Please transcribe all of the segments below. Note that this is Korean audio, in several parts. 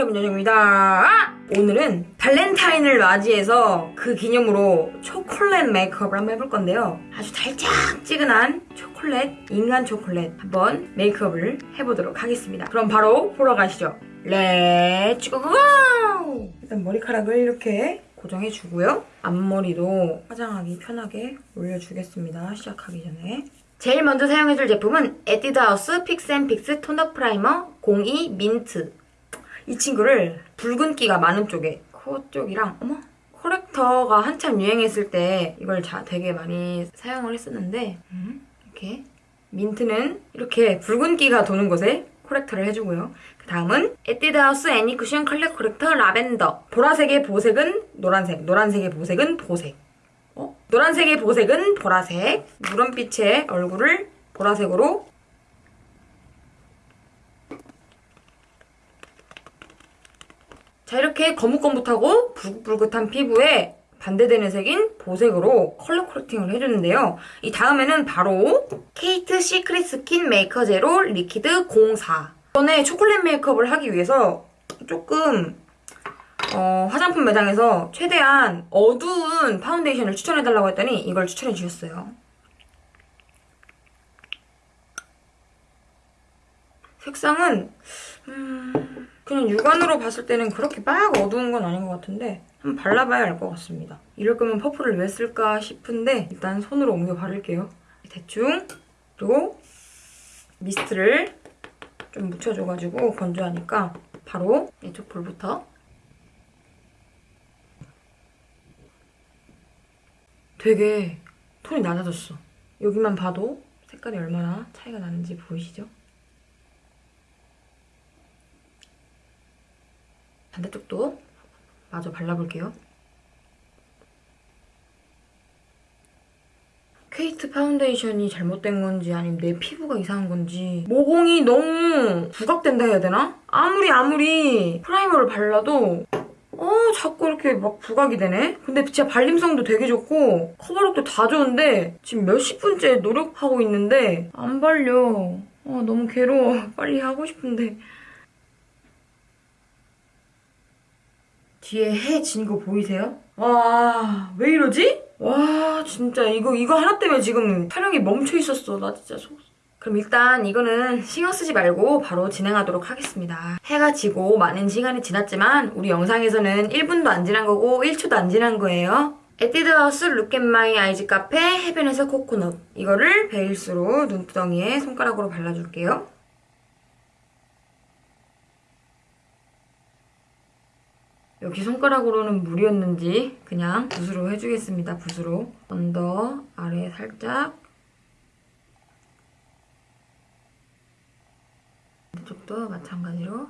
여러분 여정입니다. 오늘은 발렌타인을 맞이해서 그 기념으로 초콜릿 메이크업을 한번 해볼 건데요. 아주 달짝지근한 초콜릿, 인간 초콜릿 한번 메이크업을 해보도록 하겠습니다. 그럼 바로 보러 가시죠. Let's go go 일단 머리카락을 이렇게 고정해주고요. 앞머리도 화장하기 편하게 올려주겠습니다. 시작하기 전에. 제일 먼저 사용해줄 제품은 에뛰드하우스 Fix and Fix tone up primer 02 민트 이 친구를 붉은기가 많은 쪽에 코 쪽이랑 어머? corrector가 한참 유행했을 때 이걸 자, 되게 많이 사용을 했었는데 음, 이렇게 민트는 이렇게 붉은기가 도는 곳에 corrector를 해주고요. 그 다음은 에뛰드하우스 Any Cushion color corrector 라벤더. 보라색의 보색은 노란색, 노란색의 보색은 보색. 어? 노란색의 보색은 보라색. 누런빛의 얼굴을 보라색으로 자 이렇게 거뭇거뭇하고 붉긋붉긋한 피부에 반대되는 색인 보색으로 color correcting을 해주는데요. 이 다음에는 바로 케이트 Secret Skin Maker Zero Liquid 04 전에 초콜릿 메이크업을 하기 위해서 조금 어, 화장품 매장에서 최대한 어두운 파운데이션을 추천해달라고 했더니 이걸 추천해 주셨어요. 색상은 음, 그냥 육안으로 봤을 때는 그렇게 막 어두운 건 아닌 것 같은데 한번 발라봐야 알 것 같습니다. 이럴 거면 퍼플을 왜 쓸까 싶은데 일단 손으로 옮겨 바를게요. 대충 그리고 미스트를 좀 묻혀줘가지고 건조하니까 바로 이쪽 볼부터 되게 톤이 낮아졌어. 여기만 봐도 색깔이 얼마나 차이가 나는지 보이시죠? 반대쪽도 마저 발라볼게요. 케이트 파운데이션이 잘못된 건지 아니면 내 피부가 이상한 건지 모공이 너무 부각된다 해야 되나? 아무리 아무리 primer를 발라도 어 자꾸 이렇게 막 부각이 되네? 근데 진짜 발림성도 되게 좋고 커버력도 다 좋은데 지금 몇십 분째 노력하고 있는데 안 발려 어 너무 괴로워 빨리 하고 싶은데 뒤에 해 진 거 보이세요? 와, 왜 이러지? 와, 진짜 이거 이거 하나 때문에 지금 촬영이 멈춰 있었어. 나 진짜 속. 그럼 일단 이거는 신경 쓰지 말고 바로 진행하도록 하겠습니다. 해가 지고 많은 시간이 지났지만 우리 영상에서는 1분도 안 지난 거고 1초도 안 지난 거예요. 에뛰드하우스 Look at My Eyes 카페 해변에서 코코넛 이거를 베이스로 눈두덩이에 손가락으로 발라줄게요. 여기 손가락으로는 무리였는지 그냥 붓으로 해주겠습니다. 붓으로. under 아래 살짝 이쪽도 마찬가지로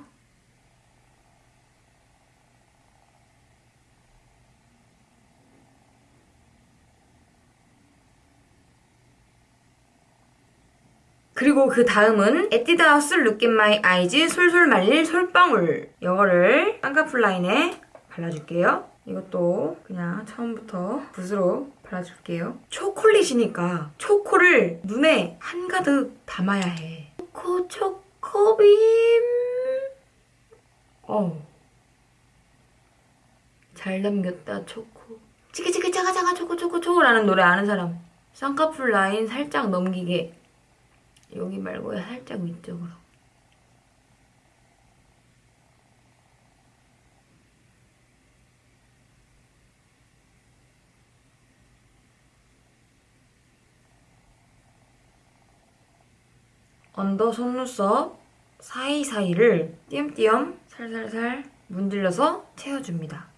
그리고 그 다음은 에뛰드하우스 Look at My Eyes 솔솔 말릴 솔방울 이거를 쌍꺼풀 라인에 발라줄게요. 이것도 그냥 처음부터 붓으로 발라줄게요. 초콜릿이니까 초코를 눈에 한가득 담아야 해. 초코 초코빔 어. 잘 담겼다 초코 치키치키 차가차가 초코 초코 초코라는 노래 아는 사람 쌍꺼풀 라인 살짝 넘기게 여기 말고 살짝 위쪽으로. under 속눈썹 사이사이를 띄엄띄엄 살살살 문질러서 채워줍니다.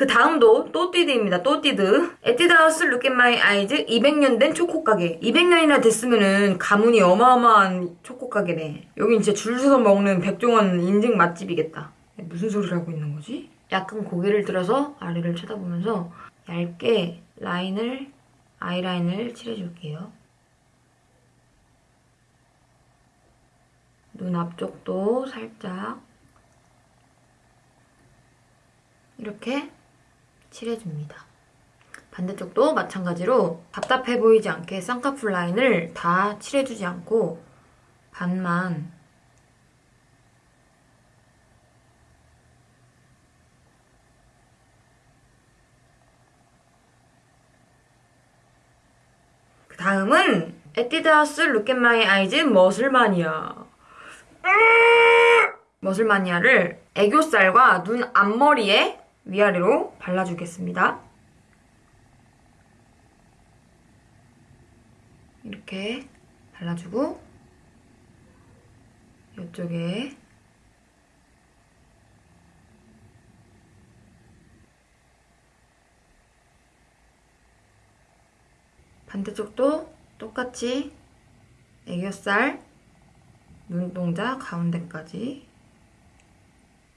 그 다음도 또뛰드입니다. 또뛰드. 에뛰드하우스 Look at My Eyes 200년 된 초코 가게. 200년이나 됐으면은 가문이 어마어마한 초코 가게네. 여긴 진짜 줄 서서 먹는 백종원 인증 맛집이겠다. 무슨 소리를 하고 있는 거지? 약간 고개를 들어서 아래를 쳐다보면서 얇게 라인을 아이라인을 칠해줄게요. 눈 앞쪽도 살짝 이렇게 칠해줍니다. 반대쪽도 마찬가지로 답답해 보이지 않게 쌍꺼풀 라인을 다 칠해주지 않고 반만 그 다음은 에뛰드하우스 Look at My Eyes 머슬마니아 아! 머슬마니아를 애교살과 눈 앞머리에 위아래로 발라주겠습니다. 이렇게 발라주고 이쪽에 반대쪽도 똑같이 애교살 눈동자 가운데까지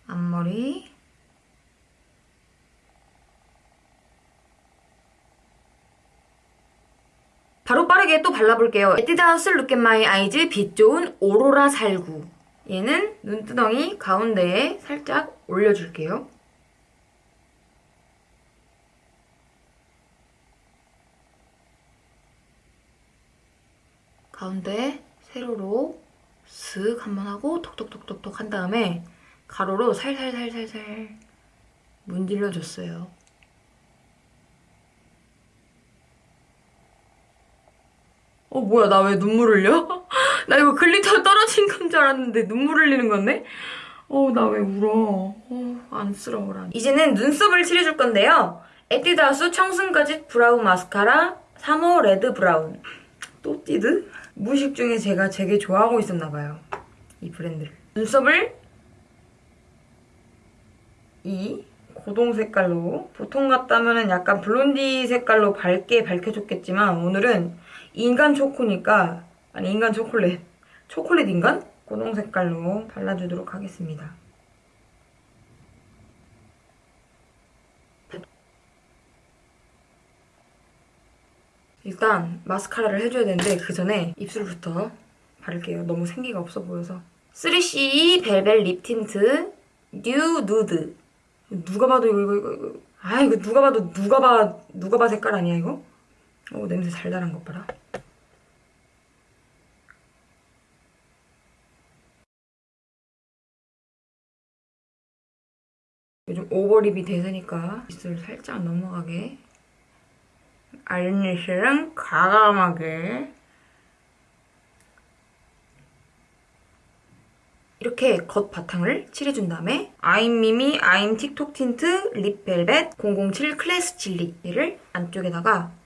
앞머리 바로 빠르게 또 발라볼게요. 에뛰드하우스 Look at My Eyes 빛 좋은 오로라 살구 얘는 눈두덩이 가운데에 살짝 올려줄게요. 가운데 세로로 슥 한번 하고 톡톡톡톡톡 한 다음에 가로로 살살살살살 문질러줬어요. 어 뭐야 나 왜 눈물 흘려? 나 이거 glitter 떨어진 건 줄 알았는데 눈물 흘리는 건데? 어 나 왜 울어? 어 안쓰러워라. 이제는 눈썹을 칠해줄 건데요. 에뛰드하우스 청순거짓 brow 마스카라 3호 red brown. 또 띠드? 무식 중에 제가 되게 좋아하고 있었나 봐요. 이 브랜드를. 눈썹을 이 고동 색깔로 보통 같다면 약간 블론디 색깔로 밝게 밝혀줬겠지만 오늘은 인간 초코니까 아니 인간 초콜릿 초콜릿 인간? 고동 색깔로 발라주도록 하겠습니다. 일단 마스카라를 해줘야 되는데 그 전에 입술부터 바를게요. 너무 생기가 없어 보여서 3CE Velvet Lip Tint New Nude 누가 봐도 이거 이거 이거, 이거. 아 이거 누가 봐도 누가 봐 누가 봐 색깔 아니야 이거? 오 냄새 달달한 것 봐라. 요즘 over lip이 대세니까 입술 살짝 넘어가게 알니시랑 과감하게 이렇게 겉 바탕을 칠해준 다음에 아임미미 아임 틱톡 틴트 lip velvet 007 classy chili 얘를 안쪽에다가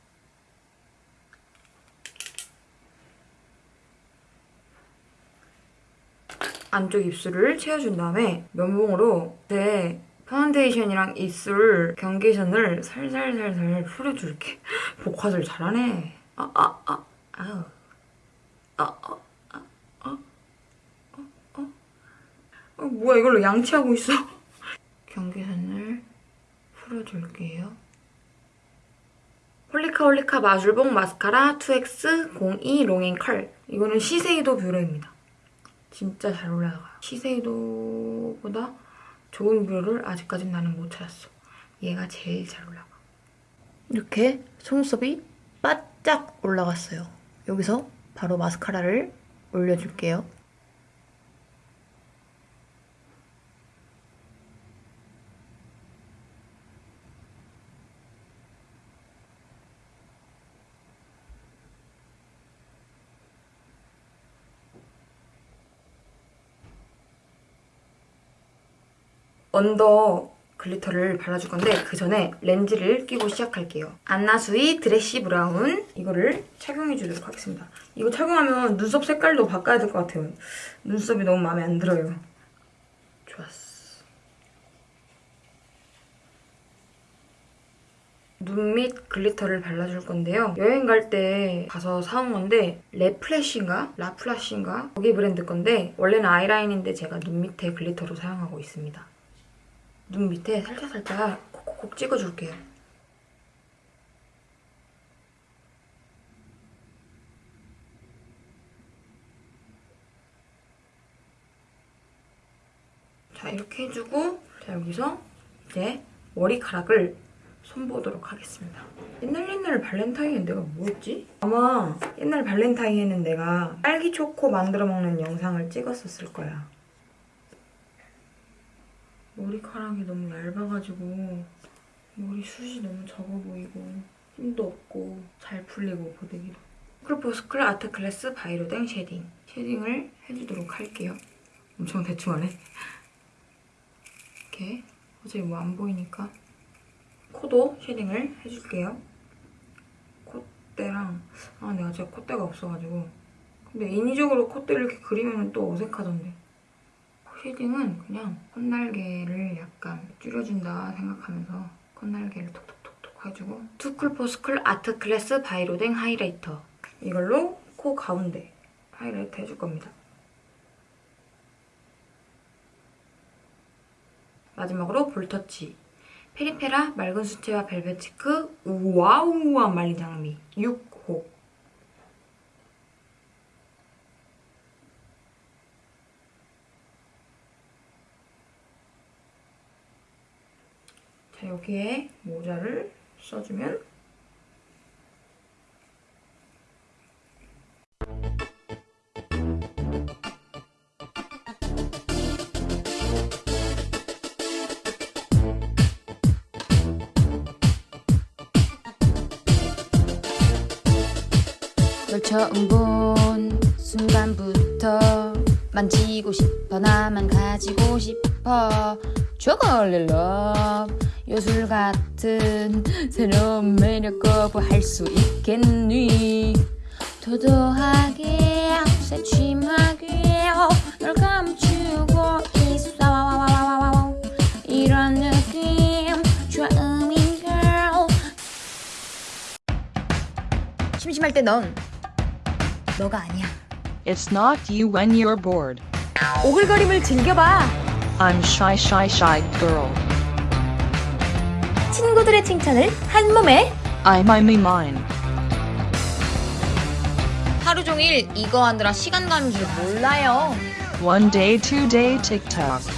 안쪽 입술을 채워준 다음에 면봉으로 제 파운데이션이랑 입술 경계선을 살살살살 풀어줄게. 복화를 잘하네. 아, 아, 아, 아우. 아, 아, 아, 아, 어, 어. 어, 뭐야, 이걸로 양치하고 있어. 경계선을 풀어줄게요. 홀리카 홀리카 마술봉 마스카라 2X02 long and curl. 이거는 시세이도 뷰러입니다. 진짜 잘 올라가. 시세이도보다 좋은 뷰러를 아직까진 나는 못 찾았어. 얘가 제일 잘 올라가. 이렇게 속눈썹이 바짝 올라갔어요. 여기서 바로 마스카라를 올려줄게요. 언더 glitter를 발라줄 건데 그 전에 렌즈를 끼고 시작할게요. 안나수이 dressy brown 이거를 착용해 주도록 하겠습니다. 이거 착용하면 눈썹 색깔도 바꿔야 될 것 같아요. 눈썹이 너무 마음에 안 들어요. 좋았어. 눈 밑 glitter를 발라줄 건데요. 여행 갈 때 가서 사온 건데 레플래시인가? 라플라시인가? 거기 브랜드 건데 원래는 아이라인인데 제가 눈 밑에 glitter로 사용하고 있습니다. 눈 밑에 살짝살짝 콕콕콕 찍어줄게요. 자 이렇게 해주고 자 여기서 이제 머리카락을 손보도록 하겠습니다. 옛날 옛날 발렌타인은 내가 뭐였지? 아마 옛날 발렌타인에는 내가 딸기 초코 만들어 먹는 영상을 찍었었을 거야. 머리카락이 너무 얇아가지고 머리 숱이 너무 적어 보이고 힘도 없고 잘 풀리고 고데기도 투쿨포스쿨 art class by 로댕 shading. shading을 해주도록 할게요. 엄청 대충 하네. 이렇게 어차피 뭐 안 보이니까 코도 shading을 해줄게요. 콧대랑 아 내가 진짜 콧대가 없어가지고 근데 인위적으로 콧대를 이렇게 그리면 또 어색하던데 shading은 그냥 콧날개를 약간 줄여준다 생각하면서 콧날개를 톡톡톡톡 해주고 투쿨포스쿨 art class by 로댕 highlighter. 이걸로 코 가운데 하이라이트 해줄 겁니다. 마지막으로 볼터치. 페리페라 맑은 수채화 velvet cheek 우와우와 말린 장미. 6호 자 여기에 모자를 써주면 널 처음 본 순간부터 만지고 싶어 나만 가지고 싶어 chocolate love 요술 같은 새로운 매력 거부할 수 있겠니 도도하게 새침하게 널 감추고 있어 이런 느낌 처음인 girl 심심할 때 넌 너가 아니야. It's not you when you're bored. 오글거림을 즐겨봐. I'm shy, shy, shy girl. 친구들의 칭찬을 한 몸에. I'm I me mine. 하루 종일 이거 하느라 시간 가는 줄 몰라요. One day, two day, TikTok.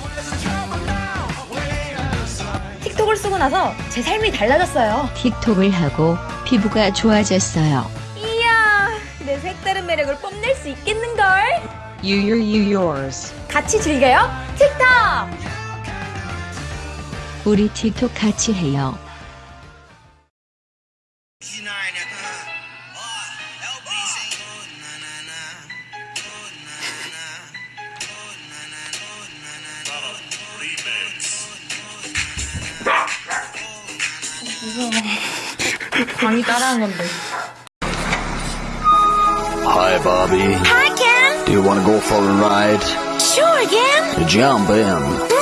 틱톡을 쓰고 나서 제 삶이 달라졌어요. 틱톡을 하고 피부가 좋아졌어요. 이야, 내 색다른 매력을 뽐낼 수 있겠는걸? You, you, you, yours. 같이 즐겨요. 틱톡! 우리 틱톡 같이 해요. 강이 따라한 건데 Hi, Bobby. Hi, Ken. Do you want to go for a ride? again? Jump in.